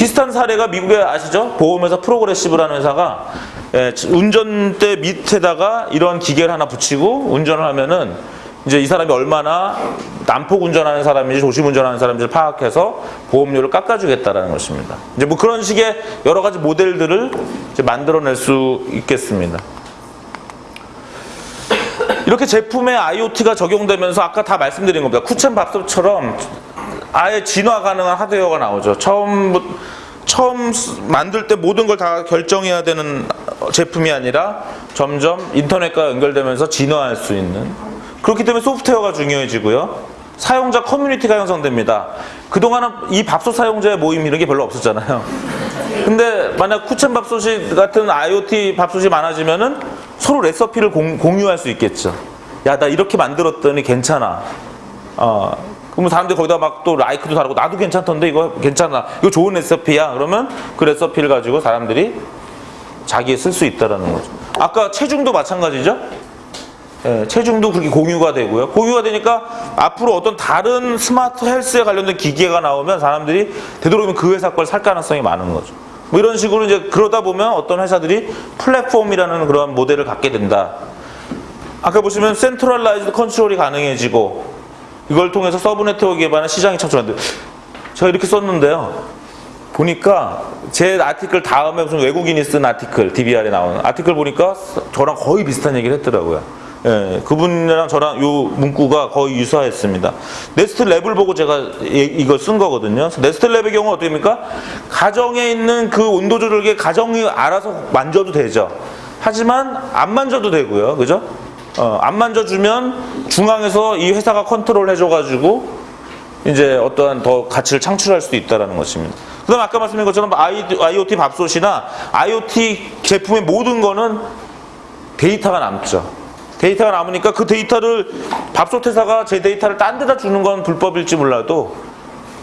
비슷한 사례가 미국에 아시죠? 보험회사 프로그레시브라는 회사가 예, 운전대 밑에다가 이런 기계를 하나 붙이고 운전을 하면은 이제 이 사람이 얼마나 난폭 운전하는 사람인지 조심 운전하는 사람인지를 파악해서 보험료를 깎아주겠다라는 것입니다. 이제 뭐 그런 식의 여러 가지 모델들을 만들어낼 수 있겠습니다. 이렇게 제품에 IoT가 적용되면서 아까 다 말씀드린 겁니다. 쿠첸 밥솥처럼 아예 진화 가능한 하드웨어가 나오죠. 처음 처음 만들 때 모든 걸 다 결정해야 되는 제품이 아니라 점점 인터넷과 연결되면서 진화할 수 있는 그렇기 때문에 소프트웨어가 중요해지고요. 사용자 커뮤니티가 형성됩니다. 그동안은 이 밥솥 사용자의 모임 이런 게 별로 없었잖아요. 근데 만약 쿠첸 밥솥이 같은 IoT 밥솥이 많아지면은 서로 레시피를 공, 공유할 수 있겠죠. 야, 나 이렇게 만들었더니 괜찮아. 어, 그러면 사람들이 거기다 막 또 라이크도 다르고 나도 괜찮던데 이거 괜찮아. 이거 좋은 레시피야. 그러면 그 레시피를 가지고 사람들이 자기에 쓸 수 있다라는 거죠. 아까 체중도 마찬가지죠. 예, 체중도 그렇게 공유가 되고요. 공유가 되니까 앞으로 어떤 다른 스마트 헬스에 관련된 기계가 나오면 사람들이 되도록이면 그 회사 걸 살 가능성이 많은 거죠. 뭐 이런 식으로 이제 그러다 보면 어떤 회사들이 플랫폼이라는 그런 모델을 갖게 된다. 아까 보시면 centralized control이 가능해지고 이걸 통해서 sub network 기반의 시장이 창출한다. 제가 이렇게 썼는데요. 보니까 제 article 다음에 무슨 외국인이 쓴 article DBR에 나오는 article 보니까 저랑 거의 비슷한 얘기를 했더라고요. 예, 그분이랑 저랑 요 문구가 거의 유사했습니다. Nest Lab을 보고 제가 이- 이걸 쓴 거거든요. Nest Lab의 경우 어떻게 됩니까? 가정에 있는 그 온도 조절기 가정이 알아서 만져도 되죠. 하지만 안 만져도 되고요. 그죠? 어, 안 만져주면 중앙에서 이 회사가 컨트롤 해줘가지고 이제 어떠한 더 가치를 창출할 수도 있다는 것입니다. 그 다음 아까 말씀드린 것처럼 IoT 밥솥이나 IoT 제품의 모든 거는 데이터가 남죠. 데이터가 남으니까 그 데이터를 밥솥 회사가 제 데이터를 딴 데다 주는 건 불법일지 몰라도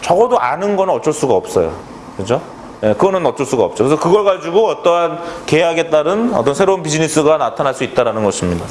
적어도 아는 건 어쩔 수가 없어요. 그죠? 예, 그거는 어쩔 수가 없죠. 그래서 그걸 가지고 어떠한 계약에 따른 어떤 새로운 비즈니스가 나타날 수 있다는 것입니다.